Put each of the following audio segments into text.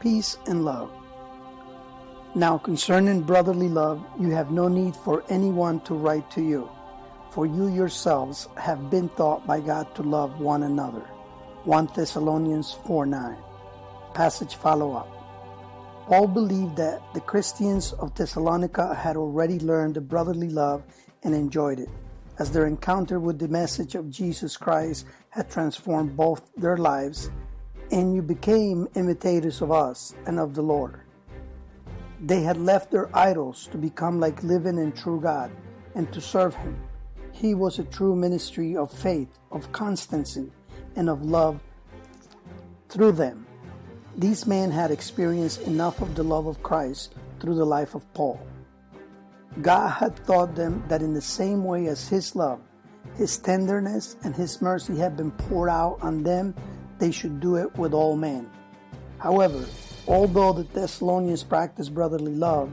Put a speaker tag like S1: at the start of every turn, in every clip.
S1: peace and love. Now concerning brotherly love, you have no need for anyone to write to you, for you yourselves have been taught by God to love one another. 1 Thessalonians 4 9. Passage follow up. Paul believed that the Christians of Thessalonica had already learned the brotherly love and enjoyed it, as their encounter with the message of Jesus Christ had transformed both their lives, and you became imitators of us and of the Lord. They had left their idols to become like living and true God and to serve Him. He was a true ministry of faith, of constancy, and of love through them. These men had experienced enough of the love of Christ through the life of Paul. God had taught them that in the same way as His love, His tenderness, and His mercy had been poured out on them, they should do it with all men. However, Although the Thessalonians practiced brotherly love,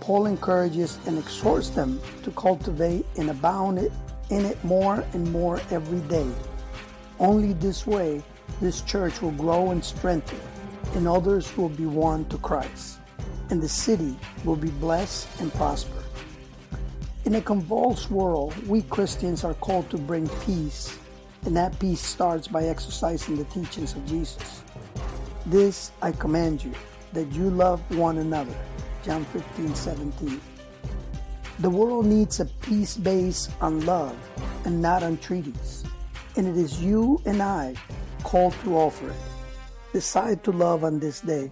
S1: Paul encourages and exhorts them to cultivate and abound in it more and more every day. Only this way this church will grow and strengthen, and others will be won to Christ, and the city will be blessed and prosper. In a convulsed world, we Christians are called to bring peace, and that peace starts by exercising the teachings of Jesus. This I command you, that you love one another. John 15, 17. The world needs a peace based on love and not on treaties. And it is you and I called to offer it. Decide to love on this day.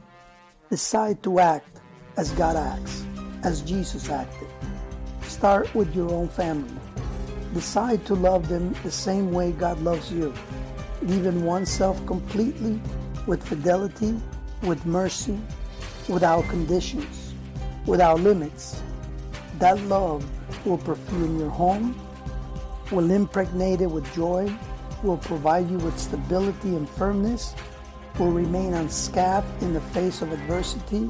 S1: Decide to act as God acts, as Jesus acted. Start with your own family. Decide to love them the same way God loves you, leaving oneself completely with fidelity, with mercy, without conditions, without limits. That love will perfume your home, will impregnate it with joy, will provide you with stability and firmness, will remain unscathed in the face of adversity,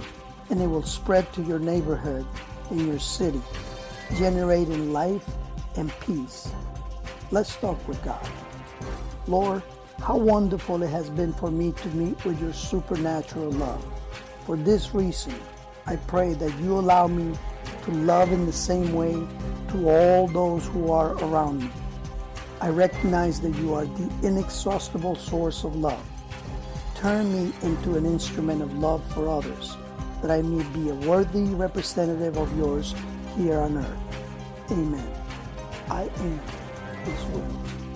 S1: and it will spread to your neighborhood in your city, generating life and peace. Let's talk with God. Lord, how wonderful it has been for me to meet with your supernatural love. For this reason, I pray that you allow me to love in the same way to all those who are around me. I recognize that you are the inexhaustible source of love. Turn me into an instrument of love for others, that I may be a worthy representative of yours here on earth. Amen. I am His will.